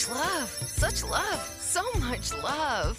Such love, such love, so much love.